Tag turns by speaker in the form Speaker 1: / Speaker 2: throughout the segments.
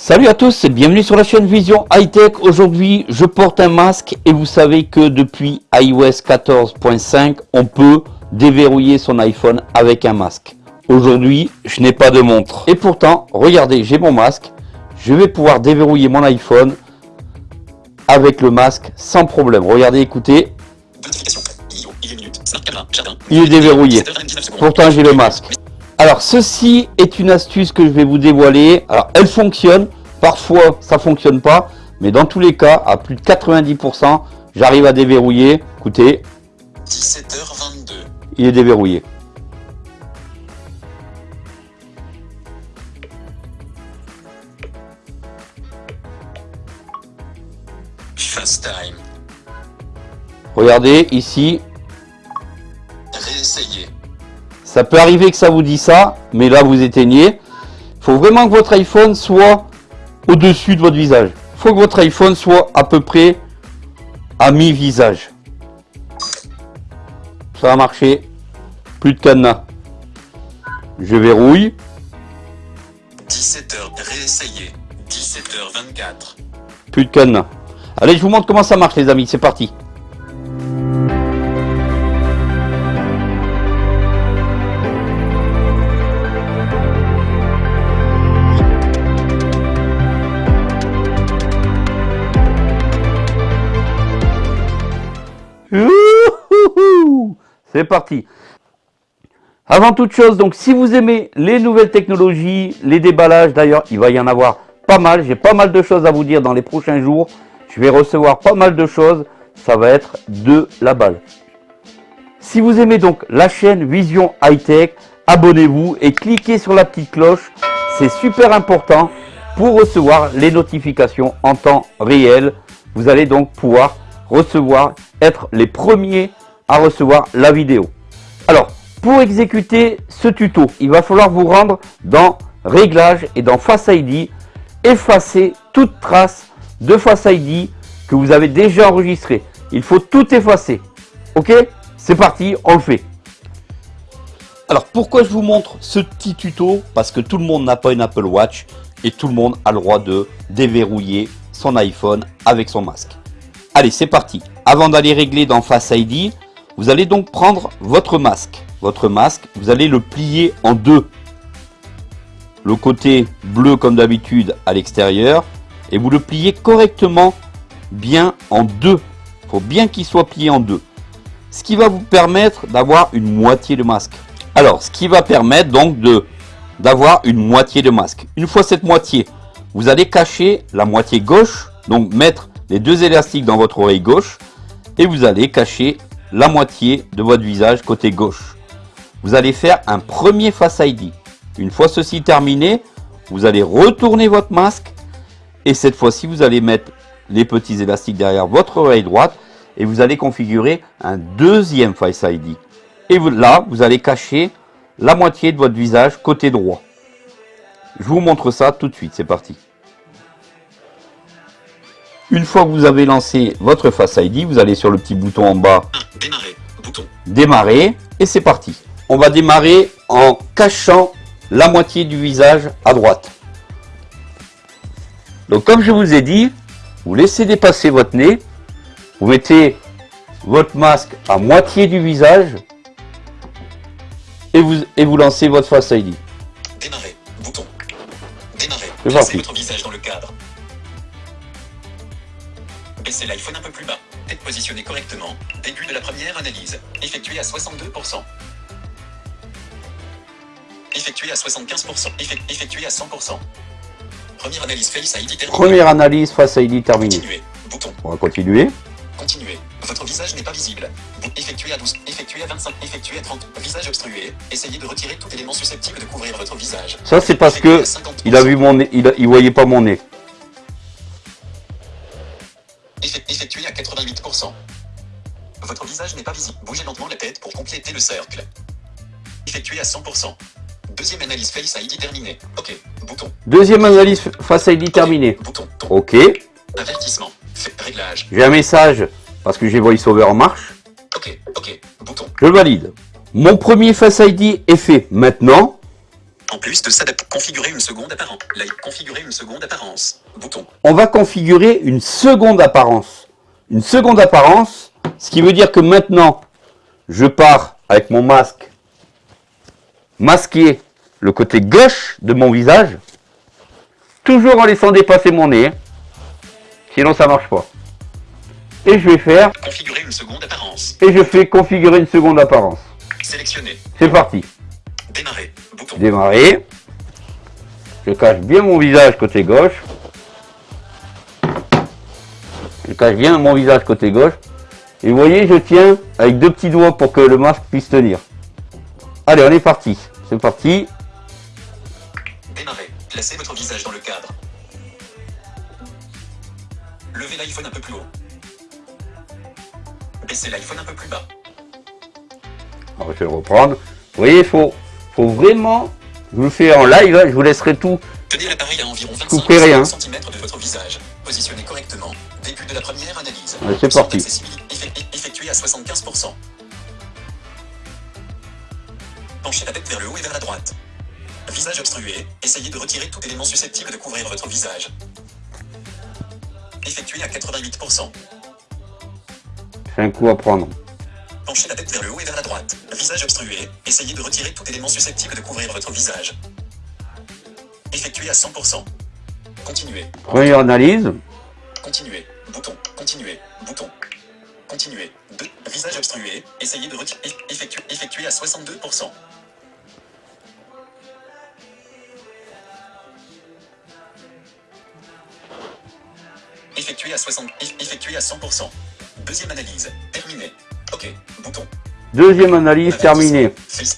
Speaker 1: Salut à tous et bienvenue sur la chaîne Vision High Tech. Aujourd'hui, je porte un masque et vous savez que depuis iOS 14.5, on peut déverrouiller son iPhone avec un masque. Aujourd'hui, je n'ai pas de montre. Et pourtant, regardez, j'ai mon masque. Je vais pouvoir déverrouiller mon iPhone avec le masque sans problème. Regardez, écoutez. Il est déverrouillé. Pourtant, j'ai le masque. Alors, ceci est une astuce que je vais vous dévoiler. Alors, elle fonctionne. Parfois, ça fonctionne pas. Mais dans tous les cas, à plus de 90%, j'arrive à déverrouiller. Écoutez. 17h22. Il est déverrouillé. FaceTime. Regardez ici. Ça peut arriver que ça vous dit ça, mais là vous éteignez. Il faut vraiment que votre iPhone soit au-dessus de votre visage. Il faut que votre iPhone soit à peu près à mi-visage. Ça a marché. Plus de cadenas. Je verrouille. 17h, réessayer. 17h24. Plus de cadenas. Allez, je vous montre comment ça marche les amis, c'est parti. C'est parti. Avant toute chose, donc si vous aimez les nouvelles technologies, les déballages, d'ailleurs il va y en avoir pas mal, j'ai pas mal de choses à vous dire dans les prochains jours, je vais recevoir pas mal de choses, ça va être de la balle. Si vous aimez donc la chaîne Vision High Tech, abonnez-vous et cliquez sur la petite cloche, c'est super important pour recevoir les notifications en temps réel. Vous allez donc pouvoir recevoir, être les premiers recevoir la vidéo. Alors, pour exécuter ce tuto, il va falloir vous rendre dans Réglages et dans Face ID, effacer toute trace de Face ID que vous avez déjà enregistré. Il faut tout effacer. Ok? C'est parti, on le fait. Alors pourquoi je vous montre ce petit tuto? Parce que tout le monde n'a pas une Apple Watch et tout le monde a le droit de déverrouiller son iPhone avec son masque. Allez, c'est parti. Avant d'aller régler dans Face ID, vous allez donc prendre votre masque. Votre masque, vous allez le plier en deux. Le côté bleu comme d'habitude à l'extérieur et vous le pliez correctement bien en deux. Il faut bien qu'il soit plié en deux. Ce qui va vous permettre d'avoir une moitié de masque. Alors, ce qui va permettre donc d'avoir une moitié de masque. Une fois cette moitié, vous allez cacher la moitié gauche, donc mettre les deux élastiques dans votre oreille gauche et vous allez cacher la moitié de votre visage côté gauche. Vous allez faire un premier Face ID. Une fois ceci terminé, vous allez retourner votre masque et cette fois-ci vous allez mettre les petits élastiques derrière votre oreille droite et vous allez configurer un deuxième Face ID. Et là, vous allez cacher la moitié de votre visage côté droit. Je vous montre ça tout de suite, c'est parti. Une fois que vous avez lancé votre Face ID, vous allez sur le petit bouton en bas. Démarrer. Bouton. Démarrer. Et c'est parti. On va démarrer en cachant la moitié du visage à droite. Donc comme je vous ai dit, vous laissez dépasser votre nez. Vous mettez votre masque à moitié du visage. Et vous, et vous lancez votre Face ID. Démarrer. Bouton. Démarrer. Placez votre visage dans le cadre. Baissez l'iPhone un peu plus bas. Tête positionnée correctement. Début de la première analyse. Effectuée à 62%. Effectuée à 75%. Effectuée à 100%. Première analyse Face ID terminée. Première analyse Face ID terminée. Continuer. Bouton. On va continuer. Continuer. Votre visage n'est pas visible. Effectué à 12. Effectué à 25. Effectué à 30. Visage obstrué. Essayez de retirer tout élément susceptible de couvrir votre visage. Ça c'est parce que il a vu mon nez, il, il voyait pas mon nez. Lentement la tête pour compléter le cercle. Effectué à 100%. Deuxième analyse Face ID terminée. OK. Bouton. Deuxième analyse Face ID terminée. Bouton. OK. Avertissement. Réglage. J'ai un message parce que j'ai VoiceOver en marche. OK. OK. Bouton. Je valide. Mon premier Face ID est fait. Maintenant,
Speaker 2: En plus de s'adapter, configurer une seconde apparence. Like, configurer une seconde apparence. Bouton.
Speaker 1: On va configurer une seconde apparence. Une seconde apparence, ce qui veut dire que maintenant, je pars avec mon masque masquer le côté gauche de mon visage, toujours en laissant dépasser mon nez, sinon ça marche pas. Et je vais faire,
Speaker 2: Configurer une seconde apparence.
Speaker 1: et je fais configurer une seconde apparence.
Speaker 2: Sélectionner.
Speaker 1: C'est parti.
Speaker 2: Démarrer. Bouton.
Speaker 1: Démarrer. Je cache bien mon visage côté gauche. Je cache bien mon visage côté gauche. Et vous voyez, je tiens avec deux petits doigts pour que le masque puisse tenir. Allez, on est parti. C'est parti.
Speaker 2: Démarrer. Placez votre visage dans le cadre. Levez l'iPhone un peu plus haut. Baissez l'iPhone un peu plus bas.
Speaker 1: Alors, je vais reprendre. Vous voyez, il faut, faut vraiment... Je vous le fais en live, hein, je vous laisserai tout.
Speaker 2: Tenez l'appareil à environ
Speaker 1: Coupez rien.
Speaker 2: 25 cm de votre visage. Positionnez correctement. Début de la première analyse.
Speaker 1: C'est parti.
Speaker 2: Effectué à 75%. Penchez la tête vers le haut et vers la droite. Visage obstrué. Essayez de retirer tout élément susceptible de couvrir votre visage. Effectué à 88%.
Speaker 1: C'est un coup à prendre.
Speaker 2: Penchez la tête vers le haut et vers la droite. Visage obstrué. Essayez de retirer tout élément susceptible de couvrir votre visage. Effectué à 100%. Continuez.
Speaker 1: Première analyse.
Speaker 2: Continuer. Bouton. Continuer. Bouton. Continuer. 2. Visage obstrué. Essayez de retirer. Effectuer. Effectuer à 62%. Effectuer à 60. eff- Effectuer à 100%. Deuxième analyse. Terminé. OK. Bouton.
Speaker 1: Deuxième analyse terminée.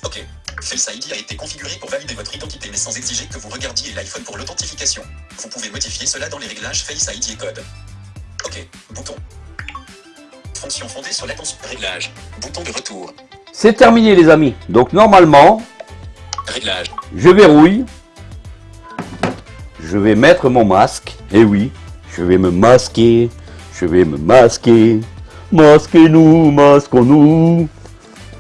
Speaker 2: OK. Face ID a été configuré pour valider votre identité mais sans exiger que vous regardiez l'iPhone pour l'authentification. Vous pouvez modifier cela dans les réglages Face ID et code. OK. Bouton. Fonction fondée sur l'attention. Réglage. Bouton de retour.
Speaker 1: C'est terminé les amis. Donc normalement,
Speaker 2: Réglage.
Speaker 1: je verrouille. Je vais mettre mon masque. Et oui, je vais me masquer. Je vais me masquer. Masquez-nous, masquons-nous.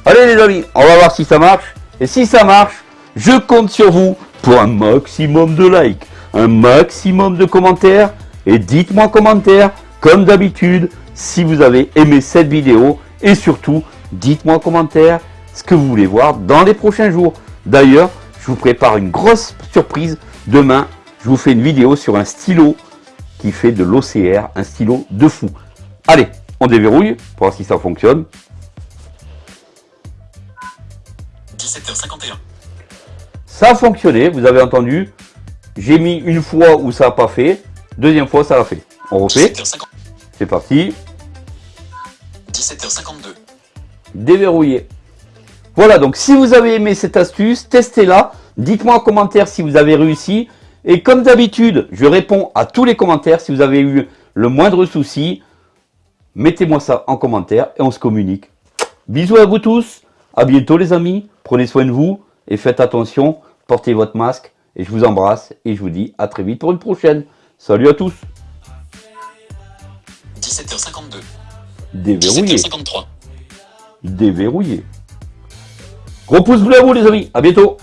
Speaker 1: Allez les amis, on va voir si ça marche. Et si ça marche, je compte sur vous pour un maximum de likes, un maximum de commentaires. Et dites-moi en commentaire, comme d'habitude, si vous avez aimé cette vidéo. Et surtout, dites-moi en commentaire ce que vous voulez voir dans les prochains jours. D'ailleurs, je vous prépare une grosse surprise. Demain, je vous fais une vidéo sur un stylo qui fait de l'OCR, un stylo de fou. Allez, on déverrouille pour voir si ça fonctionne.
Speaker 2: 17h51.
Speaker 1: Ça a fonctionné, vous avez entendu. J'ai mis une fois où ça n'a pas fait. Deuxième fois, ça l'a fait. On refait.
Speaker 2: 17h50.
Speaker 1: C'est parti.
Speaker 2: 17h52.
Speaker 1: Déverrouiller. Voilà, donc si vous avez aimé cette astuce, testez-la. Dites-moi en commentaire si vous avez réussi. Et comme d'habitude, je réponds à tous les commentaires. Si vous avez eu le moindre souci, mettez-moi ça en commentaire et on se communique. Bisous à vous tous. À bientôt les amis. Prenez soin de vous et faites attention. Portez votre masque. Et je vous embrasse et je vous dis à très vite pour une prochaine. Salut à tous.
Speaker 2: 17h52.
Speaker 1: Déverrouiller.
Speaker 2: 17h53.
Speaker 1: Déverrouiller. Gros pouce bleu à vous les amis. À bientôt.